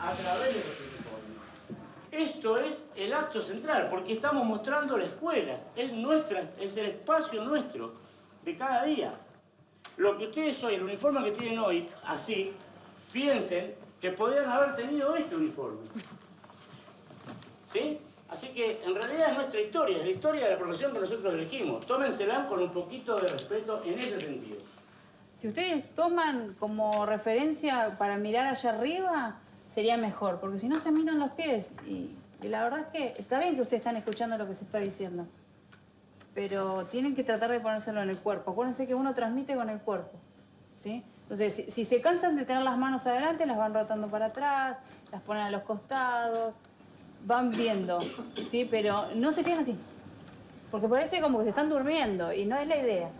a través de los uniformes. Esto es el acto central, porque estamos mostrando la escuela, es nuestra, es el espacio nuestro de cada día. Lo que ustedes hoy, el uniforme que tienen hoy, así, piensen que podrían haber tenido este uniforme. ¿Sí? Así que en realidad es nuestra historia, es la historia de la profesión que nosotros elegimos. Tómensela con un poquito de respeto en ese sentido. Si ustedes toman como referencia para mirar allá arriba, sería mejor, porque si no se miran los pies. Y, y la verdad es que está bien que ustedes están escuchando lo que se está diciendo, pero tienen que tratar de ponérselo en el cuerpo. Acuérdense que uno transmite con el cuerpo, ¿sí? Entonces, si, si se cansan de tener las manos adelante, las van rotando para atrás, las ponen a los costados, van viendo, ¿sí? Pero no se queden así, porque parece como que se están durmiendo y no es la idea.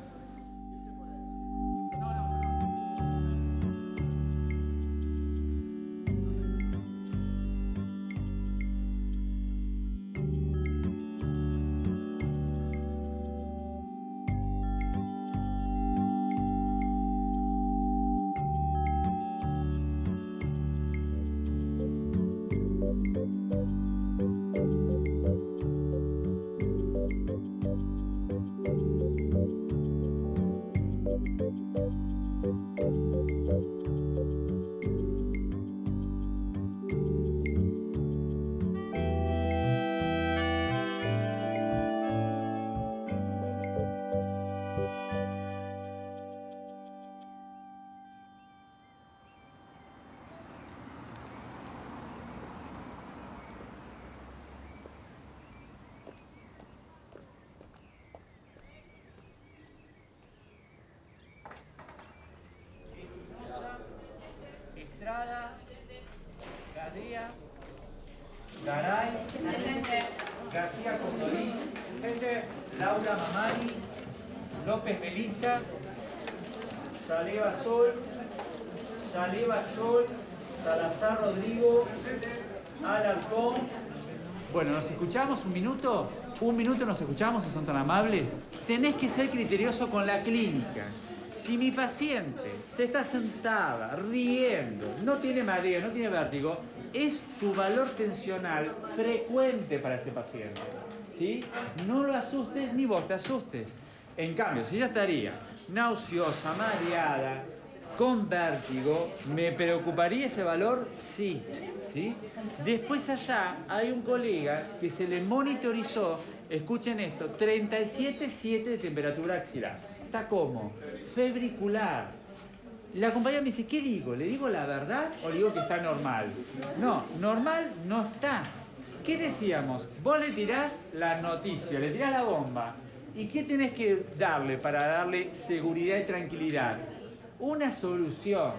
Bueno, ¿nos escuchamos un minuto? Un minuto nos escuchamos si son tan amables. Tenés que ser criterioso con la clínica. Si mi paciente se está sentada, riendo, no tiene mareo, no tiene vértigo, es su valor tensional frecuente para ese paciente. ¿Sí? No lo asustes ni vos te asustes. En cambio, si ella estaría nauseosa, mareada, con vértigo, ¿me preocuparía ese valor? Sí. Después allá hay un colega que se le monitorizó, escuchen esto, 37,7 de temperatura axilar. Está como febricular. La compañera me dice, ¿qué digo? ¿Le digo la verdad o le digo que está normal? No, normal no está. ¿Qué decíamos? Vos le tirás la noticia, le tirás la bomba. ¿Y qué tenés que darle para darle seguridad y tranquilidad? Una solución.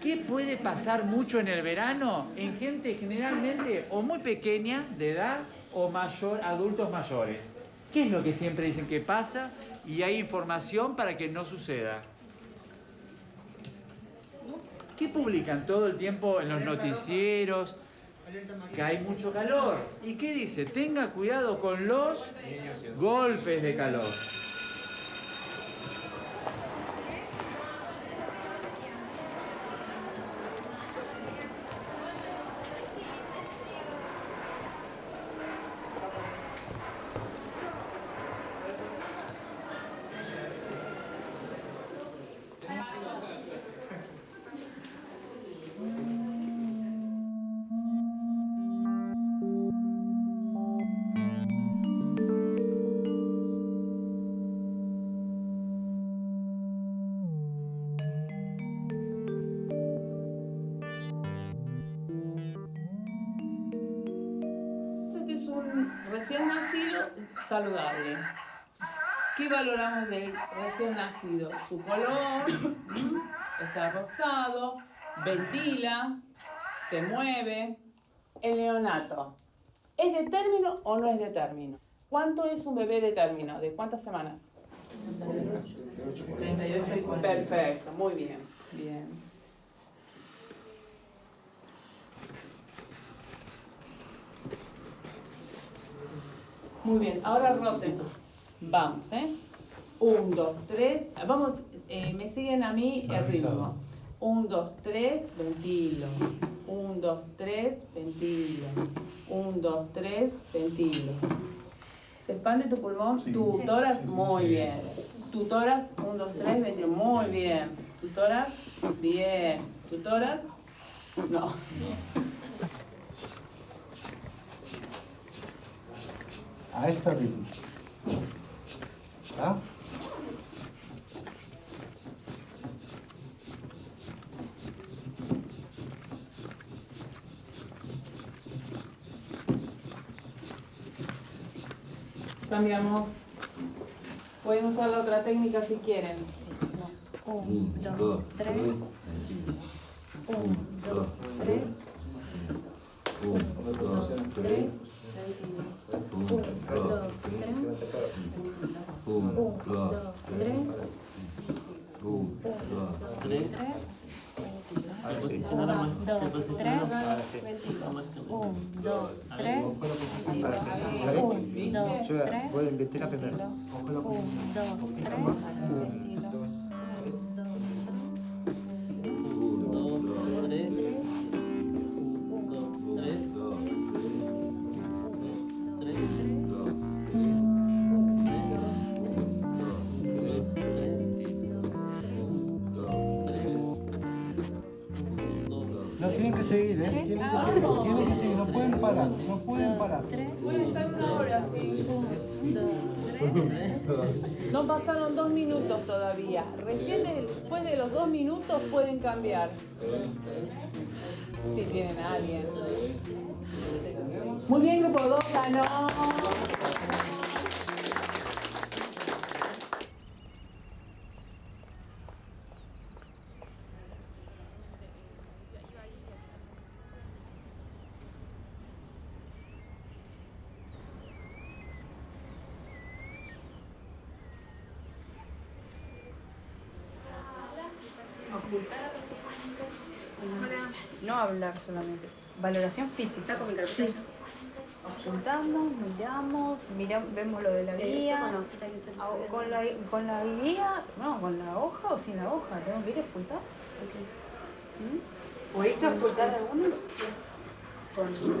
¿Qué puede pasar mucho en el verano? En gente generalmente o muy pequeña de edad o mayor, adultos mayores. ¿Qué es lo que siempre dicen que pasa? Y hay información para que no suceda. ¿Qué publican todo el tiempo en los noticieros? Que hay mucho calor. ¿Y qué dice? Tenga cuidado con los golpes de calor. valoramos del recién nacido? Su color, está rosado, ventila, se mueve. El neonato, ¿es de término o no es de término? ¿Cuánto es un bebé de término? ¿De cuántas semanas? 38 y 40. Perfecto, muy bien. Bien. Muy bien, ahora roten. Vamos, ¿eh? Un, dos, tres. Vamos, eh, me siguen a mí el ritmo. Un, dos, tres, ventilo. Un, dos, tres, ventilo. Un, dos, tres, ventilo. ¿Se expande tu pulmón? Tu tórax, muy bien. Tu tórax, un, dos, tres, ventilo. Muy bien. Tu tórax, bien. Tu tórax, no. A este ritmo. ¿Ah? Cambiamos. Pueden usar la otra técnica si quieren. Un, dos, tres. Voy a invertir la primera. Un, dos, tres. Pasaron dos minutos todavía. Recién después de los dos minutos pueden cambiar. Si tienen a alguien. Muy bien, grupo 2 ganó. Hablar solamente. Valoración física. Saco mi carpeta. Ocultamos, miramos, miramos, vemos lo de la guía. Ah, Con la, con la guía, no, con la hoja o sin la hoja. ¿Tengo que ir a ocultar? ¿Mm? ¿Pudiste ocultar alguno? Con permiso.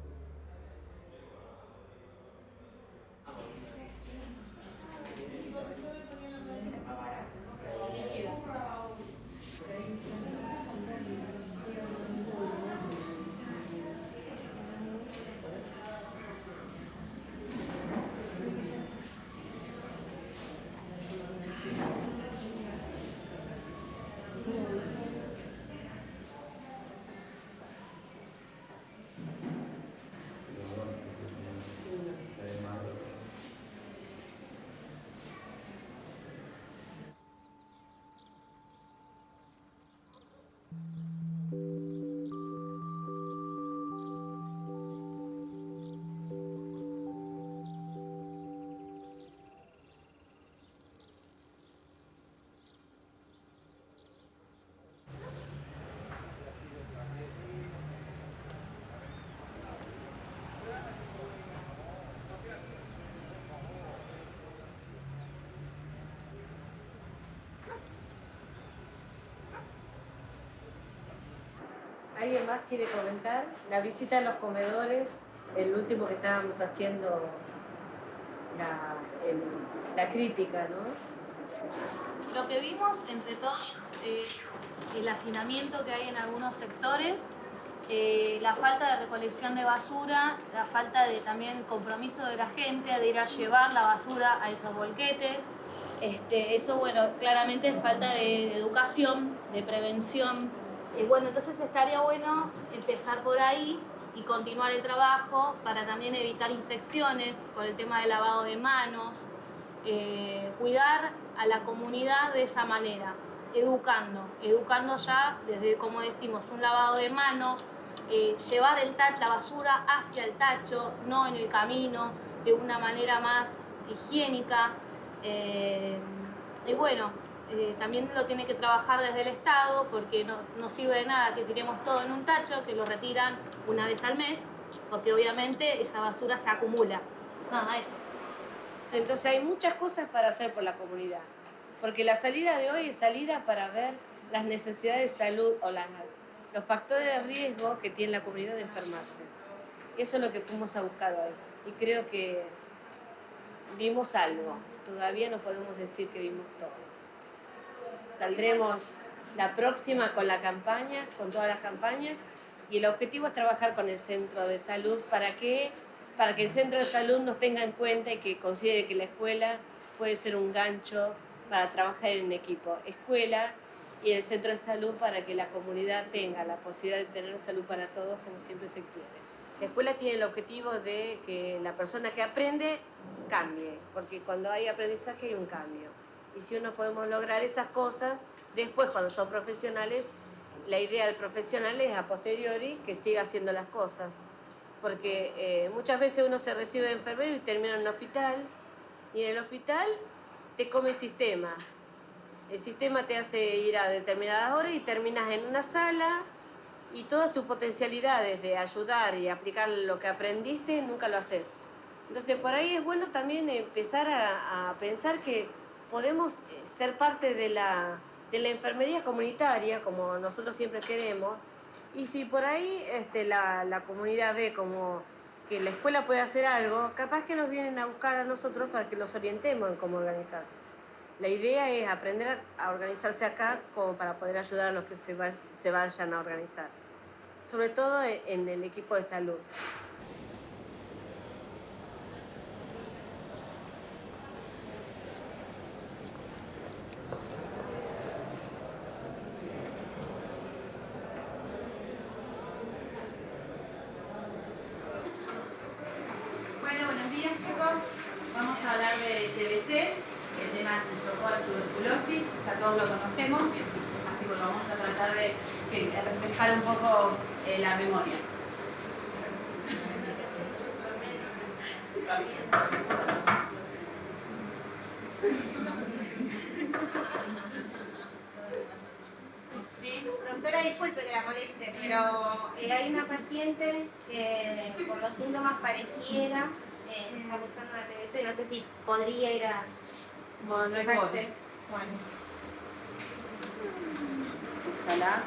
¿Alguien más quiere comentar? La visita a los comedores, el último que estábamos haciendo, la, crítica, ¿no? Lo que vimos entre todos es el hacinamiento que hay en algunos sectores, eh, la falta de recolección de basura, la falta de también compromiso de la gente de ir a llevar la basura a esos bolquetes. Este, eso, bueno, claramente es falta de, de educación, de prevención. Y bueno, entonces estaría bueno empezar por ahí y continuar el trabajo para también evitar infecciones por el tema del lavado de manos, eh, cuidar a la comunidad de esa manera, educando, educando ya desde, como decimos, un lavado de manos, eh, llevar el la basura hacia el tacho, no en el camino, de una manera más higiénica. eh, y bueno, eh, también lo tiene que trabajar desde el Estado, porque no, sirve de nada que tiremos todo en un tacho, que lo retiran una vez al mes, porque obviamente esa basura se acumula. Nada, eso. Entonces hay muchas cosas para hacer por la comunidad. Porque la salida de hoy es salida para ver las necesidades de salud o las, los factores de riesgo que tiene la comunidad de enfermarse. Eso es lo que fuimos a buscar hoy. Y creo que vimos algo. Todavía no podemos decir que vimos todo. Saldremos la próxima con la campaña, con todas las campañas, y el objetivo es trabajar con el centro de salud para que, para que el centro de salud nos tenga en cuenta y que considere que la escuela puede ser un gancho para trabajar en equipo. Escuela y el centro de salud para que la comunidad tenga la posibilidad de tener salud para todos como siempre se quiere. La escuela tiene el objetivo de que la persona que aprende cambie, porque cuando hay aprendizaje hay un cambio. Y si no podemos lograr esas cosas, después cuando son profesionales, la idea del profesional es a posteriori que siga haciendo las cosas. Porque eh, muchas veces uno se recibe de enfermero y termina en un hospital, y en el hospital te come el sistema. El sistema te hace ir a determinadas horas y terminas en una sala y todas tus potencialidades de ayudar y aplicar lo que aprendiste nunca lo haces. Entonces por ahí es bueno también empezar a, a pensar que podemos eh, ser parte de la, de la enfermería comunitaria, como nosotros siempre queremos, y si por ahí este, la, la comunidad ve como que la escuela puede hacer algo, capaz que nos vienen a buscar a nosotros para que los orientemos en cómo organizarse. La idea es aprender a, organizarse acá como para poder ayudar a los que se vayan a organizar, sobre todo en, en el equipo de salud. Bueno, buenos días chicos. Vamos a hablar de TBC, el tema de tuberculosis, ya todos lo conocemos, así que lo vamos a tratar de, de reflejar un poco eh, la memoria. Sí, doctora, disculpe que la moleste, pero eh, hay una paciente que por los síntomas pareciera eh, está buscando una TBC, no sé si podría ir a Bueno. Bueno, Exhala.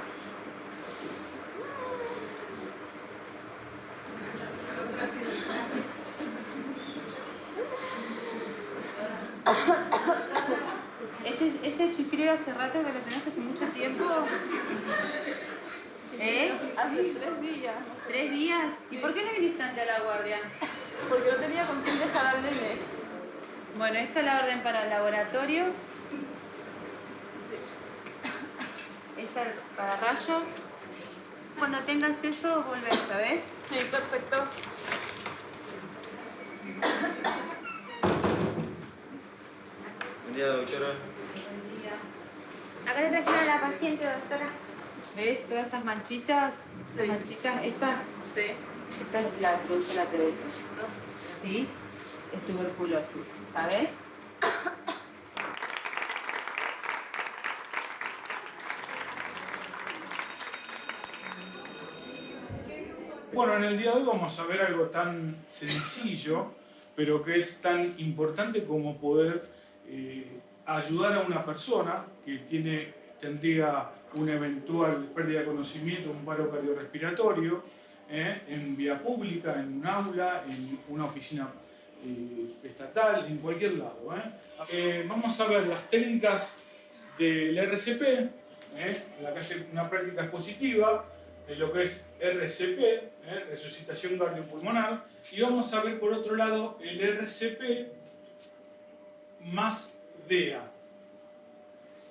Ese, chiflido hace rato que lo tenés hace mucho tiempo. ¿Eh? Hace tres días. ¿Tres días? ¿Y por qué no viniste ante a la guardia? Porque no tenía con quién dejar al nene. Bueno, esta es la orden para el laboratorio. Esta para rayos. Cuando tengas eso, volvés, ¿sabes? Sí, perfecto. Buen día, doctora. Acá le trajeron a la paciente, doctora. ¿Ves todas estas manchitas? Estas manchitas, esta, Sí. esta es la que produce la TBC. ¿Sí? Es tuberculosis, ¿sabes? Bueno, en el día de hoy vamos a ver algo tan sencillo, pero que es tan importante como poder eh, ayudar a una persona que tiene tendría una eventual pérdida de conocimiento, un paro cardiorrespiratorio, ¿eh? en vía pública, en un aula, en una oficina estatal, en cualquier lado. ¿eh? Eh, vamos a ver las técnicas del RCP, ¿eh? la que hace una práctica expositiva de lo que es RCP, ¿eh? resucitación cardiopulmonar, y vamos a ver por otro lado el RCP más DEA.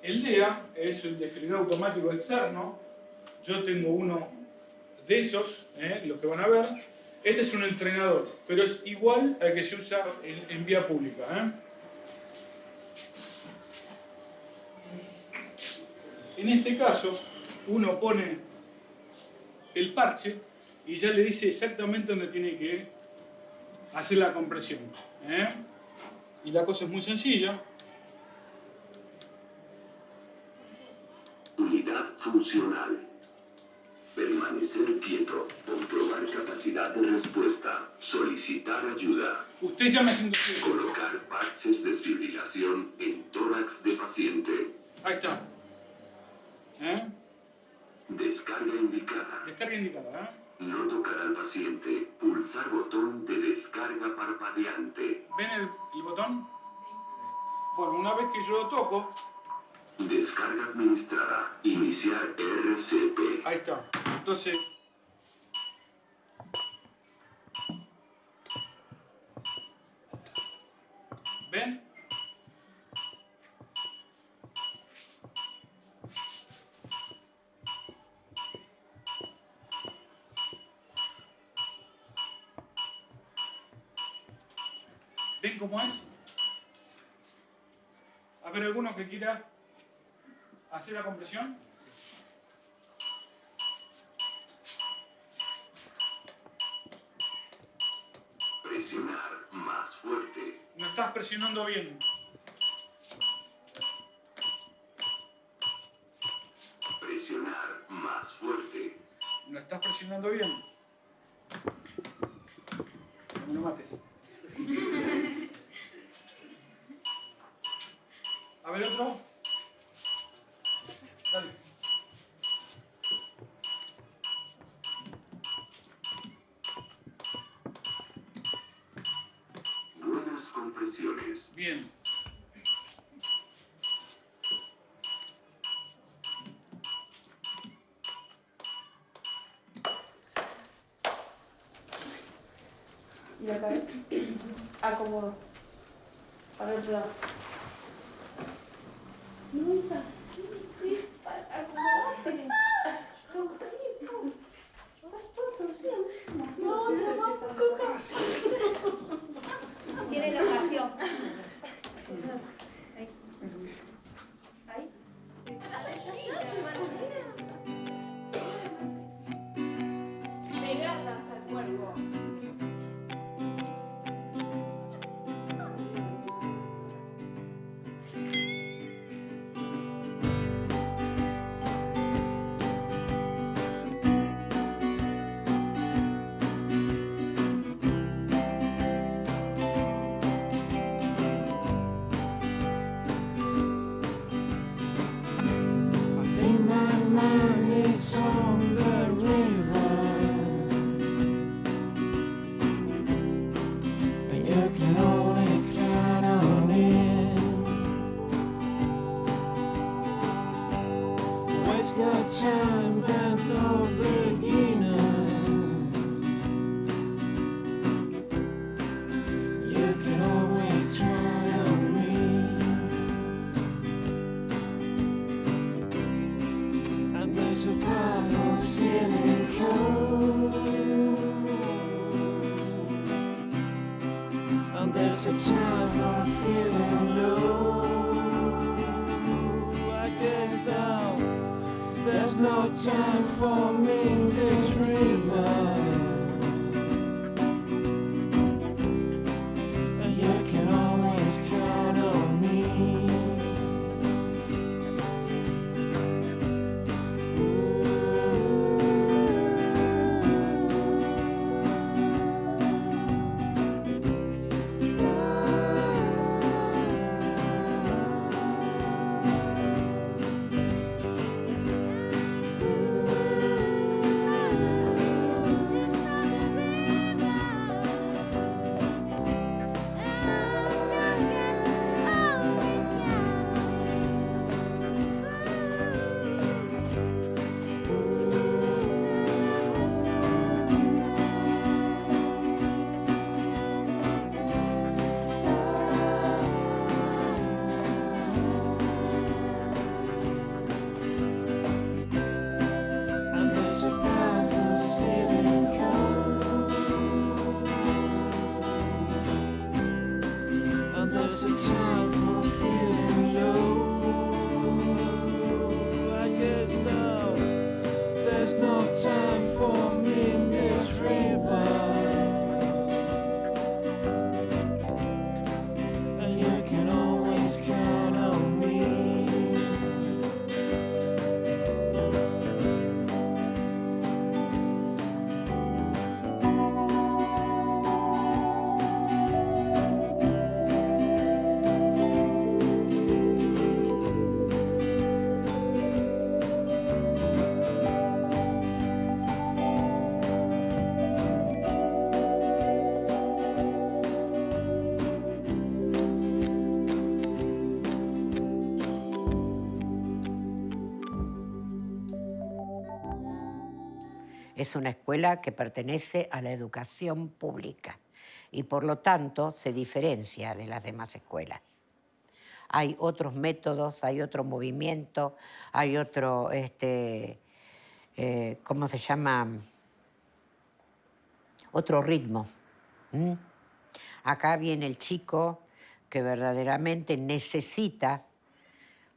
El DEA es el desfibrilador automático externo. Yo tengo uno de esos, los que van a ver. Este es un entrenador, pero es igual al que se usa en, vía pública. ¿eh? En este caso, uno pone el parche y ya le dice exactamente dónde tiene que hacer la compresión. ¿eh? Y la cosa es muy sencilla. Unidad funcional. Permanecer quieto. Capacidad de respuesta. Solicitar ayuda. Usted ya me haciendo Colocar parches de fibrilación en tórax de paciente. Ahí está. ¿Eh? Descarga indicada. Descarga indicada. ¿eh? No tocar al paciente. Pulsar botón de descarga parpadeante. ¿Ven el, el botón? Bueno, una vez que yo lo toco, Descarga administrada. Iniciar RCP. ahí está. Entonces, ¿ven? ¿Ven cómo es? A ver, alguno que quiera hacer la compresión. Presionando bien. Presionar más fuerte. No estás presionando bien. No me lo mates. A ver otro. Dale. Buenas compresiones. Bien. Y acá acomodo. A ver, otro es una escuela que pertenece a la educación pública y por lo tanto se diferencia de las demás escuelas. Hay otros métodos, hay otro movimiento, hay otro, este, eh, ¿cómo se llama? Otro ritmo. Acá viene el chico que verdaderamente necesita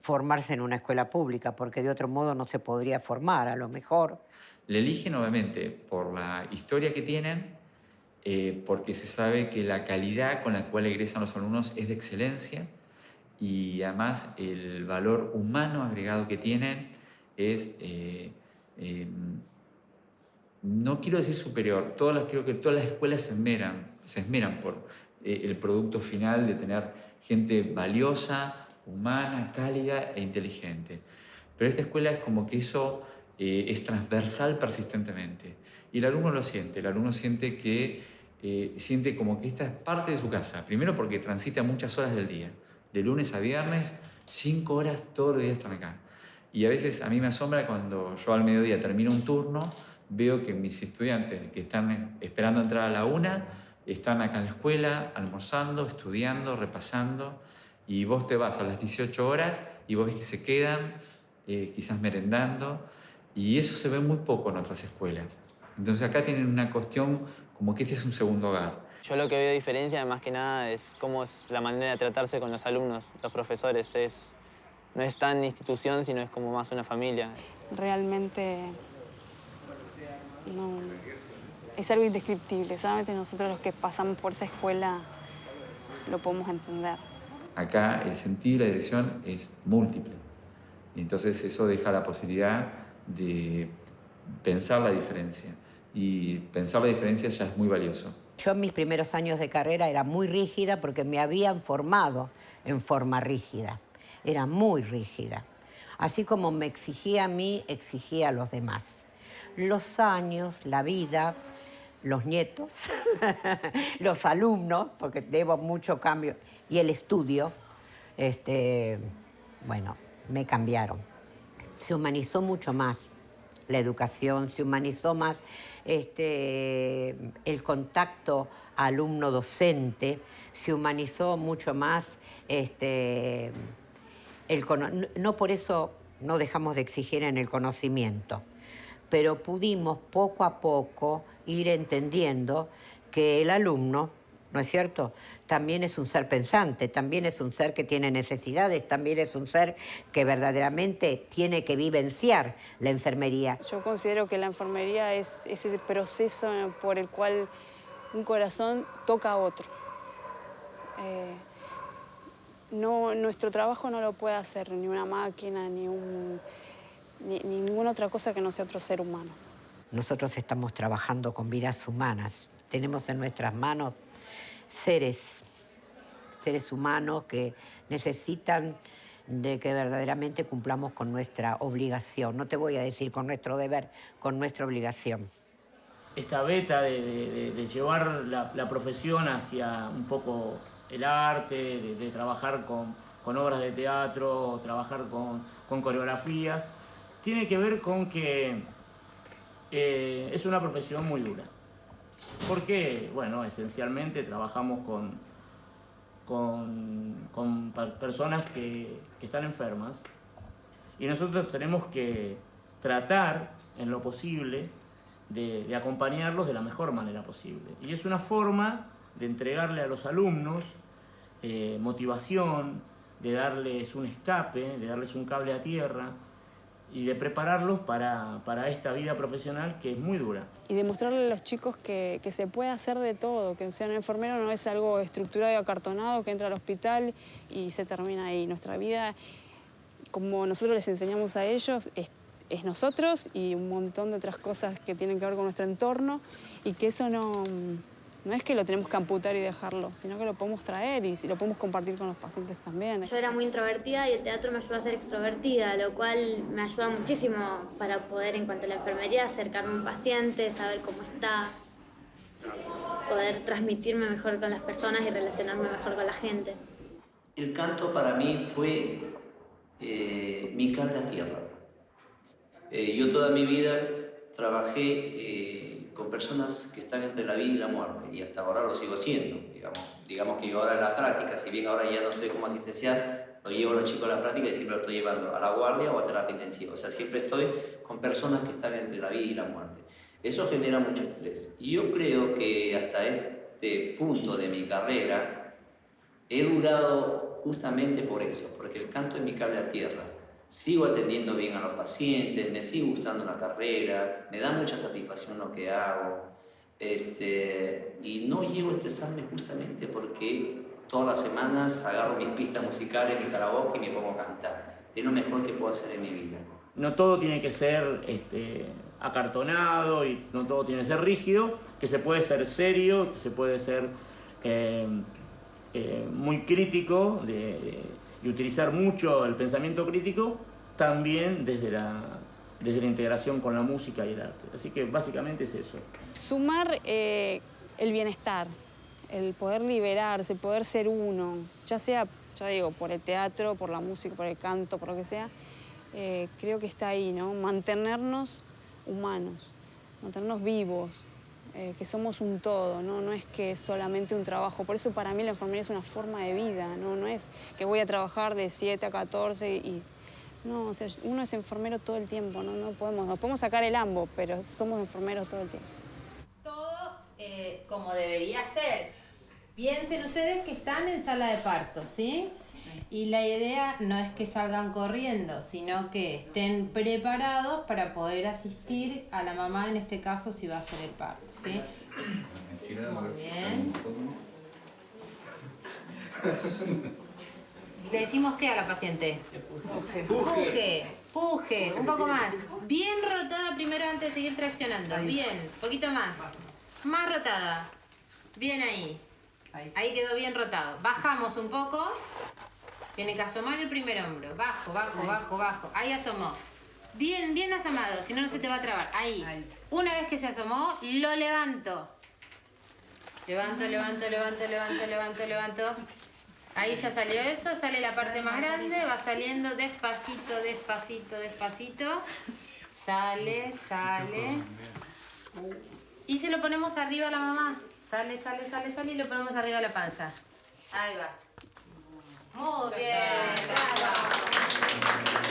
formarse en una escuela pública, porque de otro modo no se podría formar, a lo mejor. Le eligen obviamente por la historia que tienen, eh, porque se sabe que la calidad con la cual egresan los alumnos es de excelencia y además el valor humano agregado que tienen es, eh, eh, no quiero decir superior, todas las, creo que todas las escuelas se esmeran, se esmeran por eh, el producto final de tener gente valiosa, humana, cálida e inteligente. Pero esta escuela es como que eso eh, es transversal persistentemente. Y el alumno lo siente, el alumno siente que eh, siente como que esta es parte de su casa. Primero porque transita muchas horas del día, de lunes a viernes, cinco horas todos los días están acá. Y a veces a mí me asombra cuando yo al mediodía termino un turno, veo que mis estudiantes que están esperando entrar a la una, están acá en la escuela, almorzando, estudiando, repasando, y vos te vas a las 18 horas y vos ves que se quedan, eh, quizás merendando, y eso se ve muy poco en otras escuelas. Entonces acá tienen una cuestión como que este es un segundo hogar. Yo lo que veo diferencia más que nada es cómo es la manera de tratarse con los alumnos, los profesores. Es, no es tan institución, sino es como más una familia. Realmente no, es algo indescriptible. Solamente nosotros los que pasamos por esa escuela lo podemos entender. Acá el sentido y la dirección es múltiple. Y entonces eso deja la posibilidad de pensar la diferencia. Y pensar la diferencia ya es muy valioso. Yo en mis primeros años de carrera era muy rígida porque me habían formado en forma rígida. Era muy rígida. Así como me exigía a mí, exigía a los demás. Los años, la vida, los nietos, los alumnos, porque debo mucho cambio, y el estudio, este, bueno, me cambiaron. Se humanizó mucho más la educación, se humanizó más este, el contacto alumno-docente, se humanizó mucho más este, el no por eso no dejamos de exigir en el conocimiento, pero pudimos poco a poco ir entendiendo que el alumno, ¿no es cierto? También es un ser pensante, también es un ser que tiene necesidades, también es un ser que verdaderamente tiene que vivenciar la enfermería. Yo considero que la enfermería es ese proceso por el cual un corazón toca a otro. Eh, no, nuestro trabajo no lo puede hacer ni una máquina, ni, un, ni, ni ninguna otra cosa que no sea otro ser humano. Nosotros estamos trabajando con vidas humanas. Tenemos en nuestras manos seres, seres humanos que necesitan de que verdaderamente cumplamos con nuestra obligación. No te voy a decir con nuestro deber, con nuestra obligación. esta beta de, de- llevar la, profesión hacia un poco el arte, de, trabajar con, obras de teatro, trabajar con, con coreografías, tiene que ver con que eh, es una profesión muy dura. Porque, bueno, esencialmente trabajamos con, con, con per- personas que, que están enfermas y nosotros tenemos que tratar en lo posible de, de acompañarlos de la mejor manera posible. Y es una forma de entregarle a los alumnos eh, motivación, de darles un escape, de darles un cable a tierra y de prepararlos para, para esta vida profesional que es muy dura. Y demostrarle a los chicos que, que se puede hacer de todo, que ser un enfermero no es algo estructurado y acartonado que entra al hospital y se termina ahí. Nuestra vida, como nosotros les enseñamos a ellos, es, es nosotros y un montón de otras cosas que tienen que ver con nuestro entorno y que eso no, no es que lo tenemos que amputar y dejarlo, sino que lo podemos traer y si lo podemos compartir con los pacientes también. Yo era muy introvertida y el teatro me ayudó a ser extrovertida, lo cual me ayuda muchísimo para poder, en cuanto a la enfermería, acercarme a un paciente, saber cómo está, poder transmitirme mejor con las personas y relacionarme mejor con la gente. El canto para mí fue eh, mi cable a tierra. Eh, yo toda mi vida trabajé eh, con personas que están entre la vida y la muerte y hasta ahora lo sigo haciendo. Digamos, digamos que yo ahora en la práctica, si bien ahora ya no estoy como asistencial, lo llevo a los chicos a la práctica y siempre lo estoy llevando a la guardia o a terapia intensiva. O sea, siempre estoy con personas que están entre la vida y la muerte. Eso genera mucho estrés. Y yo creo que hasta este punto de mi carrera he durado justamente por eso, porque el canto es mi cable a tierra. Sigo atendiendo bien a los pacientes, me sigue gustando la carrera, me da mucha satisfacción lo que hago. Este, y no llego a estresarme justamente porque todas las semanas agarro mis pistas musicales, mi karaoke y me pongo a cantar. Es lo mejor que puedo hacer en mi vida. No todo tiene que ser este, acartonado y no todo tiene que ser rígido, que se puede ser serio, que se puede ser eh, eh, muy crítico de- y utilizar mucho el pensamiento crítico también desde la, desde la integración con la música y el arte. Así que básicamente es eso. Sumar eh, el bienestar, el poder liberarse, poder ser uno, ya sea, ya digo, por el teatro, por la música, por el canto, por lo que sea, eh, creo que está ahí, ¿no? Mantenernos humanos, mantenernos vivos, eh, que somos un todo, ¿no? No es que es solamente un trabajo. Por eso para mí la enfermería es una forma de vida, ¿no? No es que voy a trabajar de 7 a 14 y... No, o sea, uno es enfermero todo el tiempo, ¿no? No podemos, nos podemos sacar el ambo, pero somos enfermeros todo el tiempo. todo eh, como debería ser. Piensen ustedes que están en sala de parto, ¿sí? Y la idea no es que salgan corriendo, sino que estén preparados para poder asistir a la mamá, en este caso, si va a ser el parto, ¿sí? Muy bien. Le decimos qué a la paciente? Puje, puje, un poco más. Bien rotada primero antes de seguir traccionando. Bien, poquito más. Más rotada. Bien ahí. Ahí quedó bien rotado. Bajamos un poco. Tiene que asomar el primer hombro. Bajo, bajo, bajo, bajo. Ahí asomó. Bien, bien asomado, si no, no se te va a trabar. Ahí. Una vez que se asomó, lo levanto. Levanto, levanto, levanto, levanto, levanto, levanto. Ahí ya salió eso, sale la parte más grande, va saliendo despacito, despacito, despacito. Sale, sale. Y se lo ponemos arriba a la mamá. Sale, sale, sale, sale y lo ponemos arriba a la panza. Ahí va. Muy bien, bravo.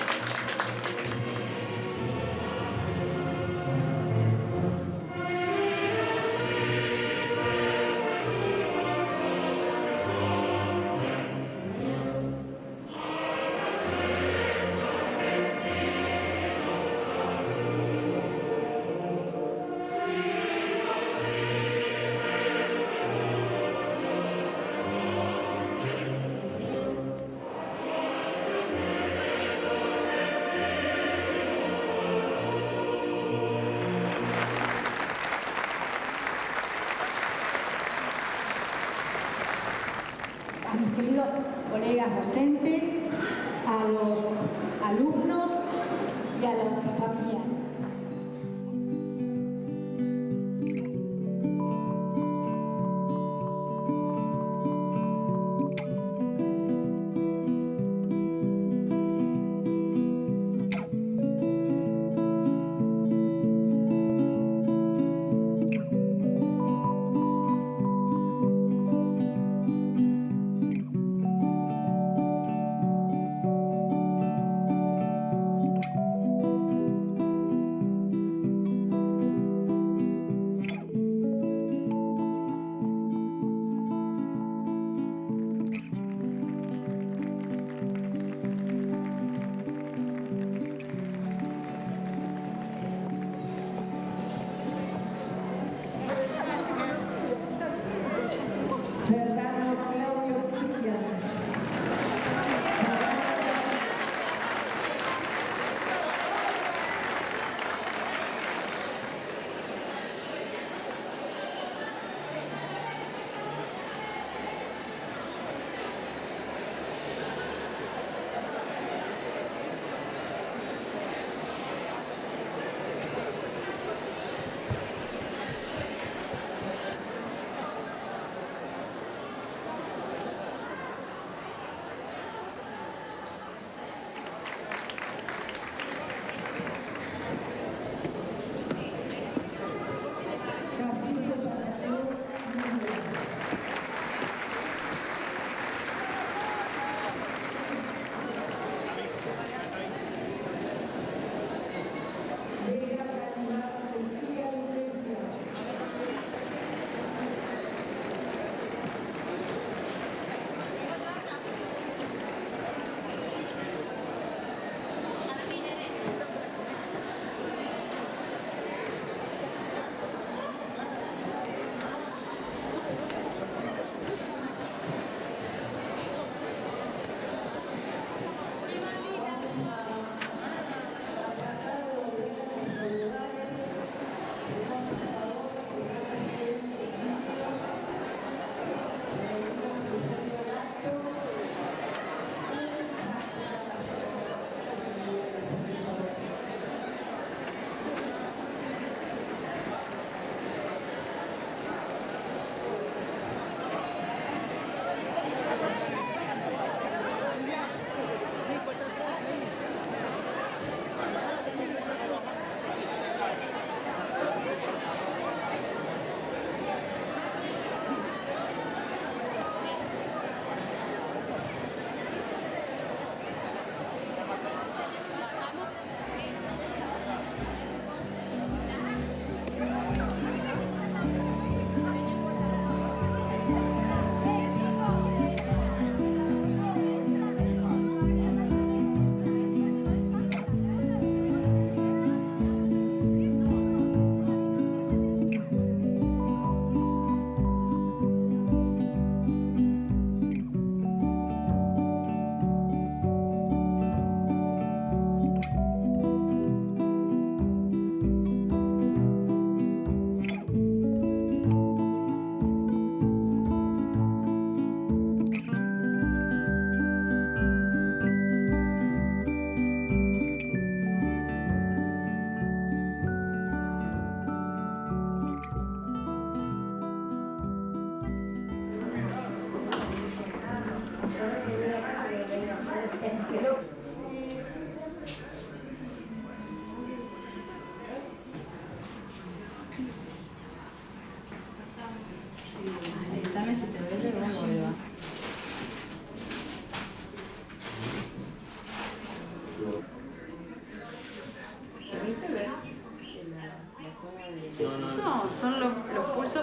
a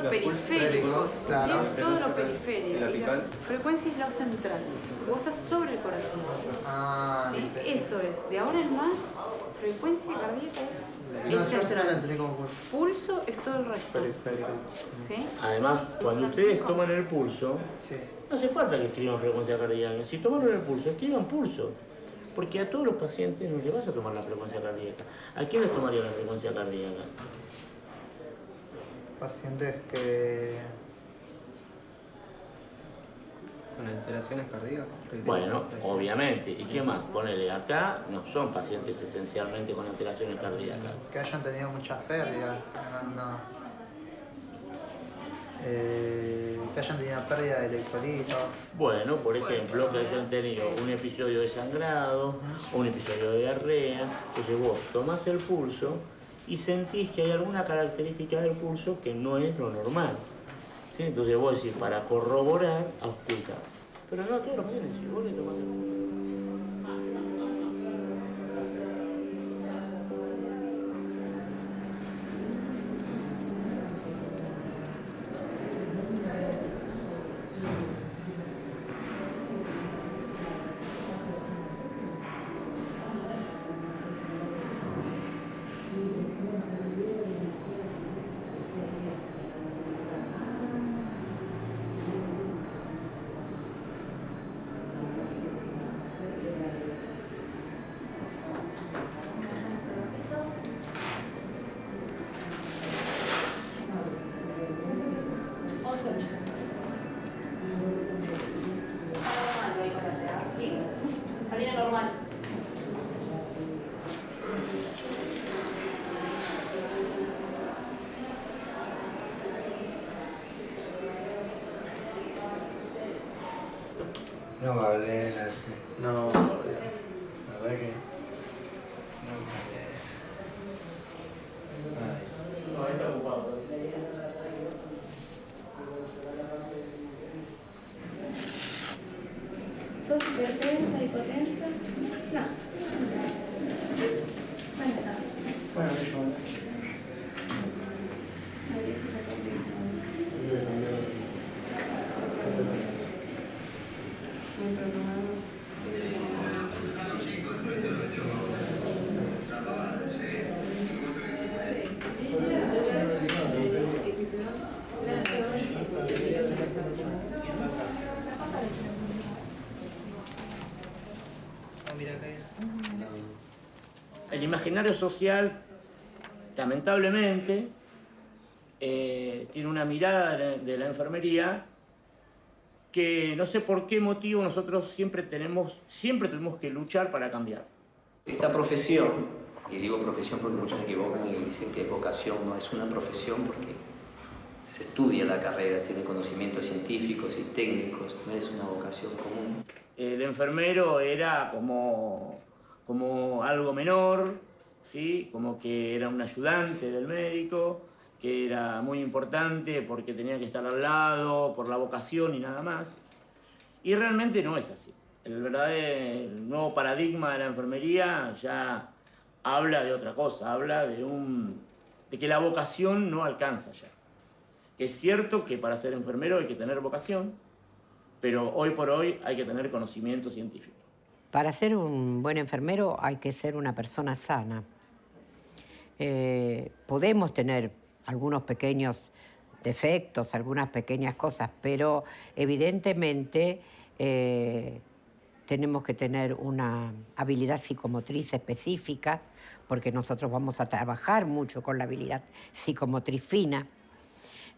pulsos periféricos, periféricos, claro. ¿sí? todo lo periférico. ¿Y la apical? frecuencia es la central, porque vos estás sobre el corazón. Ah, ¿sí? Eso es, de ahora en más, frecuencia cardíaca es el central. pulso. Es todo el resto. Periférico. ¿sí? Además, cuando ustedes toman el pulso, no hace falta que escriban frecuencia cardíaca. Si tomaron el pulso, escriban pulso. Porque a todos los pacientes no les vas a tomar la frecuencia cardíaca. ¿A quién les tomaría la frecuencia cardíaca? Pacientes que. con alteraciones cardíacas. Bueno, obviamente. ¿Y qué más? Ponele acá, no son pacientes esencialmente con alteraciones cardíacas. Que hayan tenido muchas pérdidas. No, no. Eh, que hayan tenido pérdida de electrolitos. Bueno, por ejemplo, que hayan tenido un episodio de sangrado un episodio de diarrea. Entonces vos tomás el pulso y sentís que hay alguna característica del pulso que no es lo normal. ¿Sí? Entonces vos decís, para corroborar, auscultás. Pero no todos los pacientes, si vos le tomás el pulso. Harina normal. No Valera, sí. No, la verdad que. No Valera. No, está ocupado. ¿Sos hipertensa, hipotensa? No. ¿Dónde está? Bueno, yo. El imaginario social, lamentablemente, eh, tiene una mirada de, de la enfermería que no sé por qué motivo nosotros siempre tenemos, siempre tenemos que luchar para cambiar. Esta profesión, y digo profesión porque muchos se equivocan y dicen que es vocación, no es una profesión porque se estudia la carrera, tiene conocimientos científicos y técnicos, no es una vocación común. El enfermero era como, como algo menor, ¿sí? como que era un ayudante del médico, que era muy importante porque tenía que estar al lado, por la vocación y nada más. Y realmente no es así. El verdadero el nuevo paradigma de la enfermería ya habla de otra cosa, habla de, un, de que la vocación no alcanza ya. Que es cierto que para ser enfermero hay que tener vocación, pero hoy por hoy hay que tener conocimiento científico. Para ser un buen enfermero hay que ser una persona sana. Eh, podemos tener algunos pequeños defectos, algunas pequeñas cosas, pero evidentemente eh, tenemos que tener una habilidad psicomotriz específica, porque nosotros vamos a trabajar mucho con la habilidad psicomotriz fina.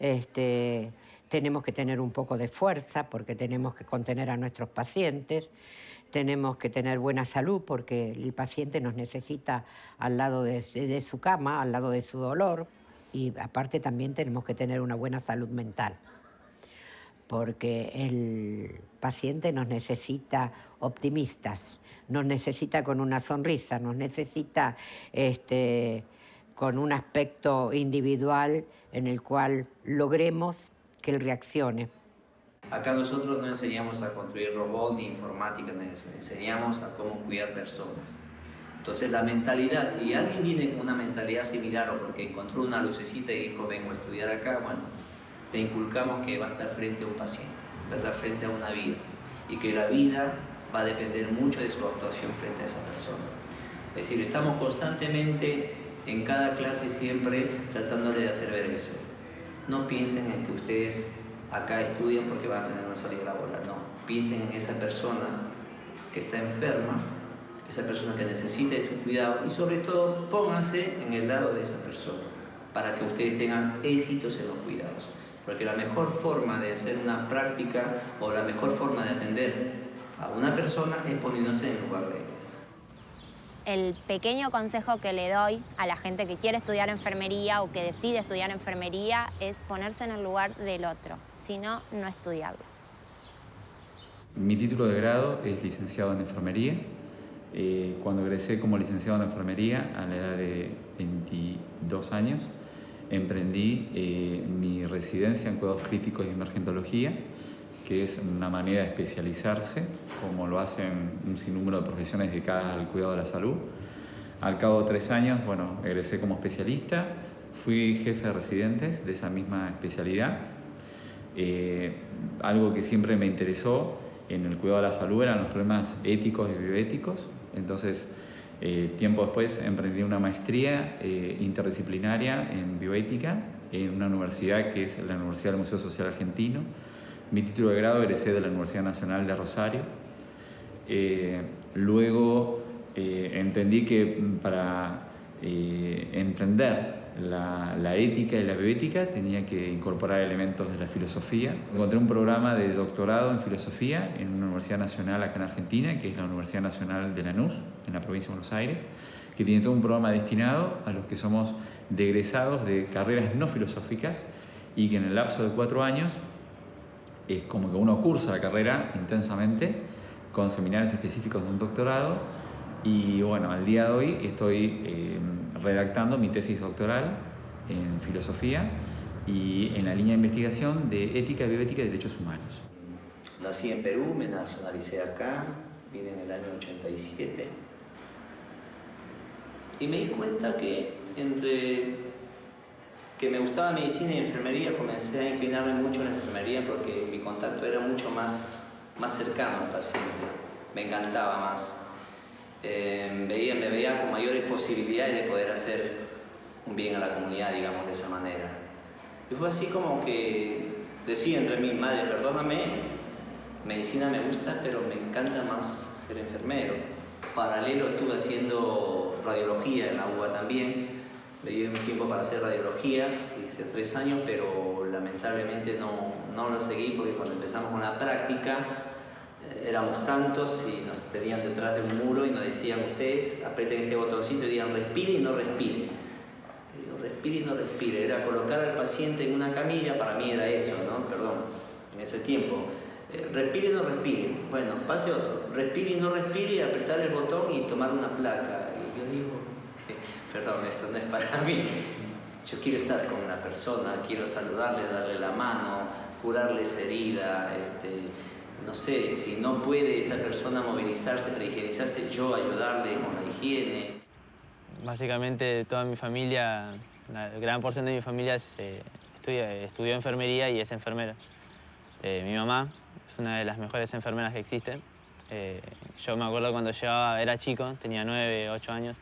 Este, tenemos que tener un poco de fuerza porque tenemos que contener a nuestros pacientes, tenemos que tener buena salud porque el paciente nos necesita al lado de, su cama, al lado de su dolor y aparte también tenemos que tener una buena salud mental porque el paciente nos necesita optimistas, nos necesita con una sonrisa, nos necesita este, con un aspecto individual en el cual logremos que él reaccione. Acá nosotros no enseñamos a construir robots ni informática, ni eso, enseñamos a cómo cuidar personas. Entonces la mentalidad, si alguien viene con una mentalidad similar o porque encontró una lucecita y dijo vengo a estudiar acá, bueno, te inculcamos que va a estar frente a un paciente, va a estar frente a una vida y que la vida va a depender mucho de su actuación frente a esa persona. Es decir, estamos constantemente en cada clase siempre tratándole de hacer ver eso. No piensen en que ustedes acá estudian porque van a tener una salida laboral, no. Piensen en esa persona que está enferma, esa persona que necesita ese cuidado y sobre todo pónganse en el lado de esa persona para que ustedes tengan éxitos en los cuidados. Porque la mejor forma de hacer una práctica o la mejor forma de atender a una persona es poniéndose en el lugar de ellas. El pequeño consejo que le doy a la gente que quiere estudiar enfermería o que decide estudiar enfermería es ponerse en el lugar del otro, si no, no estudiarlo. Mi título de grado es licenciado en enfermería. Eh, cuando egresé como licenciado en enfermería a la edad de 22 años, emprendí eh, mi residencia en cuidados críticos y emergentología, que es una manera de especializarse, como lo hacen un sinnúmero de profesiones dedicadas al cuidado de la salud. Al cabo de tres años, bueno, egresé como especialista, fui jefe de residentes de esa misma especialidad. Eh, algo que siempre me interesó en el cuidado de la salud eran los problemas éticos y bioéticos. Entonces, eh, tiempo después emprendí una maestría eh, interdisciplinaria en bioética en una universidad que es la Universidad del Museo Social Argentino. Mi título de grado egresé de la Universidad Nacional de Rosario. Eh, luego entendí que para emprender la, ética y la bioética tenía que incorporar elementos de la filosofía. Encontré un programa de doctorado en filosofía en una universidad nacional acá en Argentina, que es la Universidad Nacional de Lanús, en la provincia de Buenos Aires, que tiene todo un programa destinado a los que somos de egresados de carreras no filosóficas y que en el lapso de cuatro años es como que uno cursa la carrera intensamente con seminarios específicos de un doctorado y bueno, al día de hoy estoy eh, redactando mi tesis doctoral en filosofía y en la línea de investigación de ética, bioética y derechos humanos. Nací en Perú, me nacionalicé acá, vine en el año 87 y me di cuenta que entre que me gustaba medicina y enfermería comencé a inclinarme mucho en la enfermería porque mi contacto era mucho más, más cercano al paciente, me encantaba más eh, veía, me veía con mayores posibilidades de poder hacer un bien a la comunidad, digamos, de esa manera. Y fue así como que decía entre mí, madre, perdóname, medicina me gusta, pero me encanta más ser enfermero. Paralelo estuve haciendo radiología en la UBA también, me dio un tiempo para hacer radiología, hice tres años, pero lamentablemente no, no lo seguí porque cuando empezamos con la práctica éramos tantos y nos tenían detrás de un muro y nos decían ustedes aprieten este botoncito y digan respire y no respire. Digo, respire y no respire. Era colocar al paciente en una camilla, para mí era eso, ¿no? Perdón, en ese tiempo. Eh, respire y no respire. Bueno, pase otro. Respire y no respire y apretar el botón y tomar una placa. Y yo digo, perdón, esto no es para mí. Yo quiero estar con una persona, quiero saludarle, darle la mano, curarle esa herida, este, no sé, si no puede esa persona movilizarse para higienizarse, yo ayudarle con la higiene. Básicamente toda mi familia, la gran porción de mi familia eh, estudió enfermería y es enfermera. Eh, mi mamá es una de las mejores enfermeras que existen. Eh, yo me acuerdo cuando llegaba, era chico, tenía nueve, ocho años,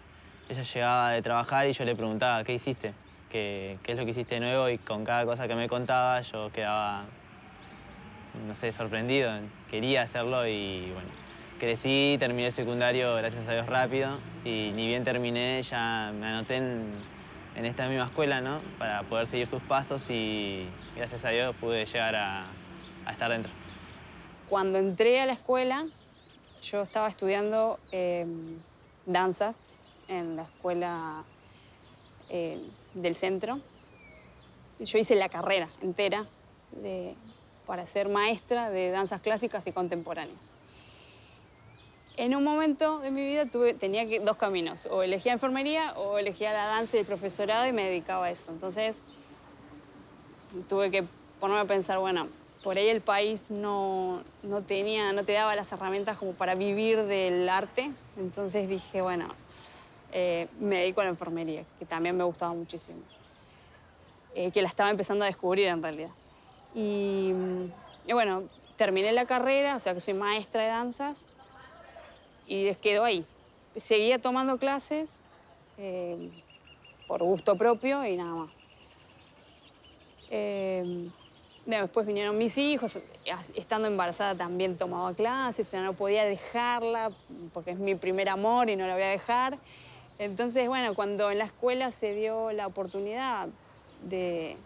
ella llegaba de trabajar y yo le preguntaba, ¿qué hiciste? ¿Qué, ¿Qué es lo que hiciste nuevo? Y con cada cosa que me contaba yo quedaba no sé, sorprendido, quería hacerlo y bueno, crecí, terminé el secundario, gracias a Dios, rápido y ni bien terminé ya me anoté en, esta misma escuela, ¿no? Para poder seguir sus pasos y gracias a Dios pude llegar a, estar dentro. Cuando entré a la escuela, yo estaba estudiando em, danzas en la escuela eh, del centro. Yo hice la carrera entera de, para ser maestra de danzas clásicas y contemporáneas. En un momento de mi vida tuve, tenía que, dos caminos, o elegía enfermería o elegía la danza y el profesorado y me dedicaba a eso. Entonces tuve que ponerme a pensar, bueno, por ahí el país no, no, tenía, no te daba las herramientas como para vivir del arte. Entonces dije, bueno, eh, me dedico a la enfermería, que también me gustaba muchísimo. Eh, que la estaba empezando a descubrir en realidad. Y, bueno, terminé la carrera, o sea que soy maestra de danzas, y quedó ahí. Seguía tomando clases eh, por gusto propio y nada más. Eh, después vinieron mis hijos, estando embarazada también tomaba clases, sea, no podía dejarla porque es mi primer amor y no la voy a dejar. Entonces, bueno, cuando en la escuela se dio la oportunidad de...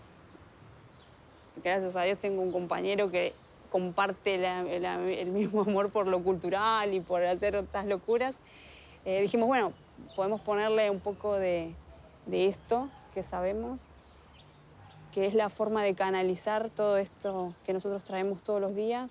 Gracias a Dios tengo un compañero que comparte el mismo amor por lo cultural y por hacer otras locuras. Eh, dijimos, bueno, podemos ponerle un poco de esto que sabemos, que es la forma de canalizar todo esto que nosotros traemos todos los días.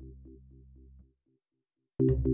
Sí,